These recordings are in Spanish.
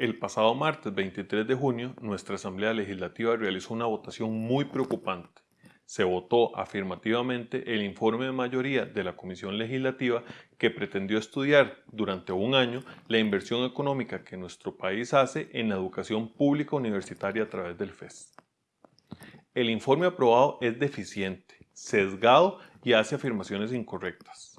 El pasado martes 23 de junio, nuestra Asamblea Legislativa realizó una votación muy preocupante. Se votó afirmativamente el informe de mayoría de la Comisión Legislativa que pretendió estudiar durante un año la inversión económica que nuestro país hace en la educación pública universitaria a través del FES. El informe aprobado es deficiente, sesgado y hace afirmaciones incorrectas.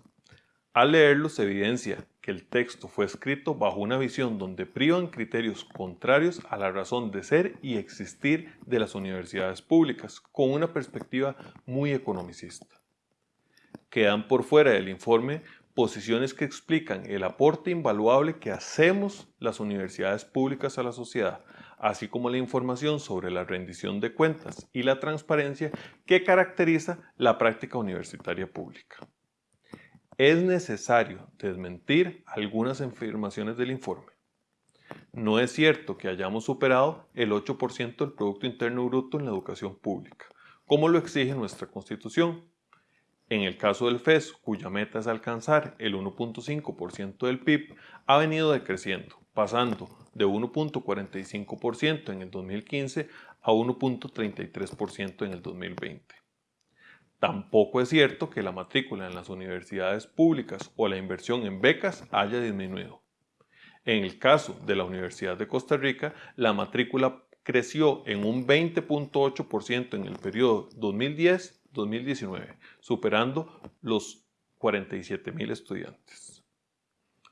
Al leerlo se evidencia que el texto fue escrito bajo una visión donde privan criterios contrarios a la razón de ser y existir de las universidades públicas, con una perspectiva muy economicista. Quedan por fuera del informe posiciones que explican el aporte invaluable que hacemos las universidades públicas a la sociedad, así como la información sobre la rendición de cuentas y la transparencia que caracteriza la práctica universitaria pública es necesario desmentir algunas afirmaciones del informe. No es cierto que hayamos superado el 8% del Producto Interno Bruto en la educación pública, como lo exige nuestra Constitución. En el caso del FES, cuya meta es alcanzar el 1.5% del PIB, ha venido decreciendo, pasando de 1.45% en el 2015 a 1.33% en el 2020. Tampoco es cierto que la matrícula en las universidades públicas o la inversión en becas haya disminuido. En el caso de la Universidad de Costa Rica, la matrícula creció en un 20.8% en el periodo 2010-2019, superando los 47.000 estudiantes.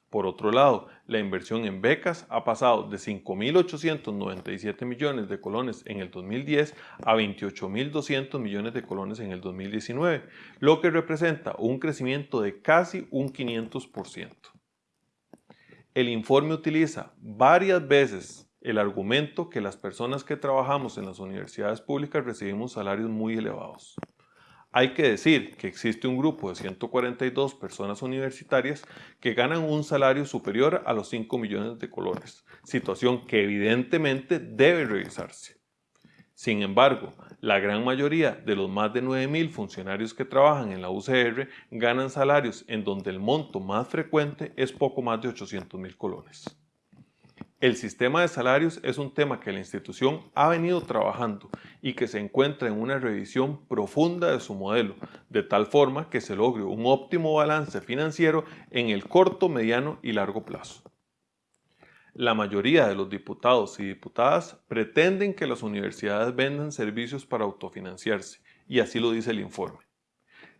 Por otro lado, la inversión en becas ha pasado de 5.897 millones de colones en el 2010 a 28.200 millones de colones en el 2019, lo que representa un crecimiento de casi un 500%. El informe utiliza varias veces el argumento que las personas que trabajamos en las universidades públicas recibimos salarios muy elevados. Hay que decir que existe un grupo de 142 personas universitarias que ganan un salario superior a los 5 millones de colones, situación que evidentemente debe revisarse. Sin embargo, la gran mayoría de los más de 9.000 funcionarios que trabajan en la UCR ganan salarios en donde el monto más frecuente es poco más de 800.000 colones. El sistema de salarios es un tema que la institución ha venido trabajando y que se encuentra en una revisión profunda de su modelo, de tal forma que se logre un óptimo balance financiero en el corto, mediano y largo plazo. La mayoría de los diputados y diputadas pretenden que las universidades vendan servicios para autofinanciarse, y así lo dice el informe.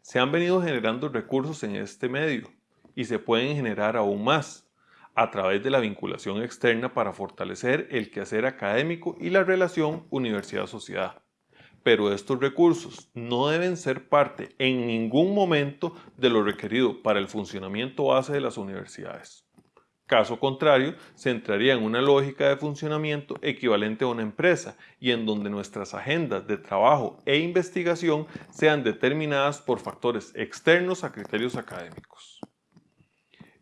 Se han venido generando recursos en este medio, y se pueden generar aún más, a través de la vinculación externa para fortalecer el quehacer académico y la relación universidad-sociedad. Pero estos recursos no deben ser parte en ningún momento de lo requerido para el funcionamiento base de las universidades. Caso contrario, se entraría en una lógica de funcionamiento equivalente a una empresa y en donde nuestras agendas de trabajo e investigación sean determinadas por factores externos a criterios académicos.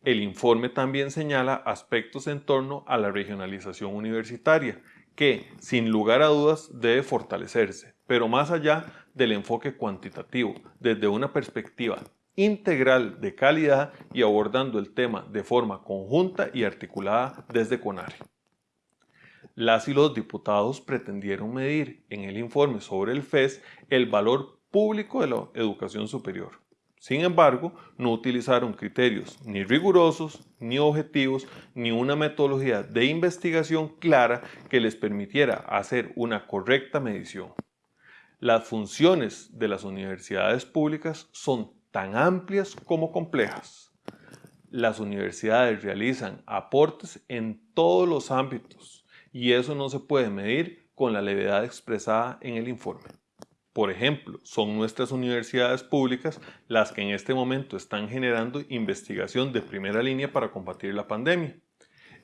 El informe también señala aspectos en torno a la regionalización universitaria, que, sin lugar a dudas, debe fortalecerse, pero más allá del enfoque cuantitativo, desde una perspectiva integral de calidad y abordando el tema de forma conjunta y articulada desde CONARE. Las y los diputados pretendieron medir en el informe sobre el FES el valor público de la educación superior, sin embargo, no utilizaron criterios ni rigurosos, ni objetivos, ni una metodología de investigación clara que les permitiera hacer una correcta medición. Las funciones de las universidades públicas son tan amplias como complejas. Las universidades realizan aportes en todos los ámbitos y eso no se puede medir con la levedad expresada en el informe. Por ejemplo, son nuestras universidades públicas las que en este momento están generando investigación de primera línea para combatir la pandemia.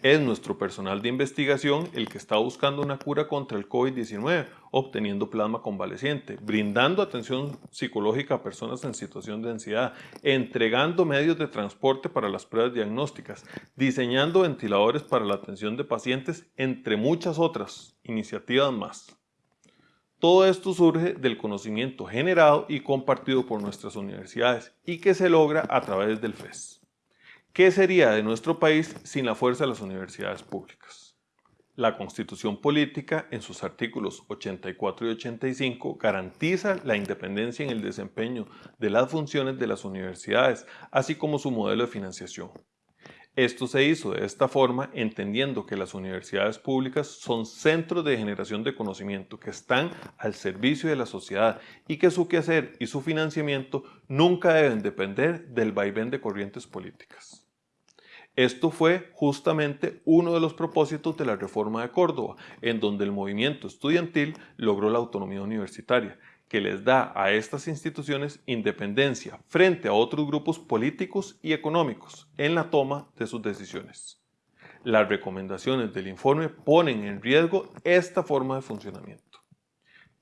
Es nuestro personal de investigación el que está buscando una cura contra el COVID-19, obteniendo plasma convaleciente, brindando atención psicológica a personas en situación de ansiedad, entregando medios de transporte para las pruebas diagnósticas, diseñando ventiladores para la atención de pacientes, entre muchas otras iniciativas más. Todo esto surge del conocimiento generado y compartido por nuestras universidades y que se logra a través del FES. ¿Qué sería de nuestro país sin la fuerza de las universidades públicas? La Constitución Política, en sus artículos 84 y 85, garantiza la independencia en el desempeño de las funciones de las universidades, así como su modelo de financiación. Esto se hizo de esta forma entendiendo que las universidades públicas son centros de generación de conocimiento que están al servicio de la sociedad y que su quehacer y su financiamiento nunca deben depender del vaivén de corrientes políticas. Esto fue justamente uno de los propósitos de la reforma de Córdoba, en donde el movimiento estudiantil logró la autonomía universitaria, que les da a estas instituciones independencia frente a otros grupos políticos y económicos en la toma de sus decisiones. Las recomendaciones del informe ponen en riesgo esta forma de funcionamiento.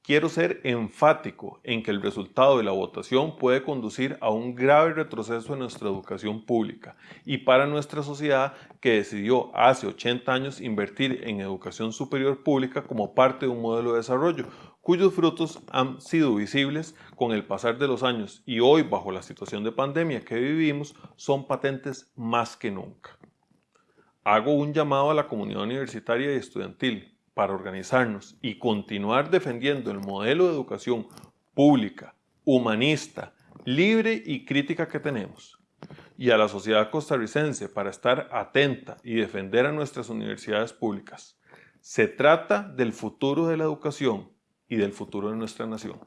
Quiero ser enfático en que el resultado de la votación puede conducir a un grave retroceso en nuestra educación pública y para nuestra sociedad que decidió hace 80 años invertir en educación superior pública como parte de un modelo de desarrollo, cuyos frutos han sido visibles con el pasar de los años y hoy bajo la situación de pandemia que vivimos son patentes más que nunca. Hago un llamado a la comunidad universitaria y estudiantil para organizarnos y continuar defendiendo el modelo de educación pública, humanista, libre y crítica que tenemos, y a la sociedad costarricense para estar atenta y defender a nuestras universidades públicas. Se trata del futuro de la educación y del futuro de nuestra nación.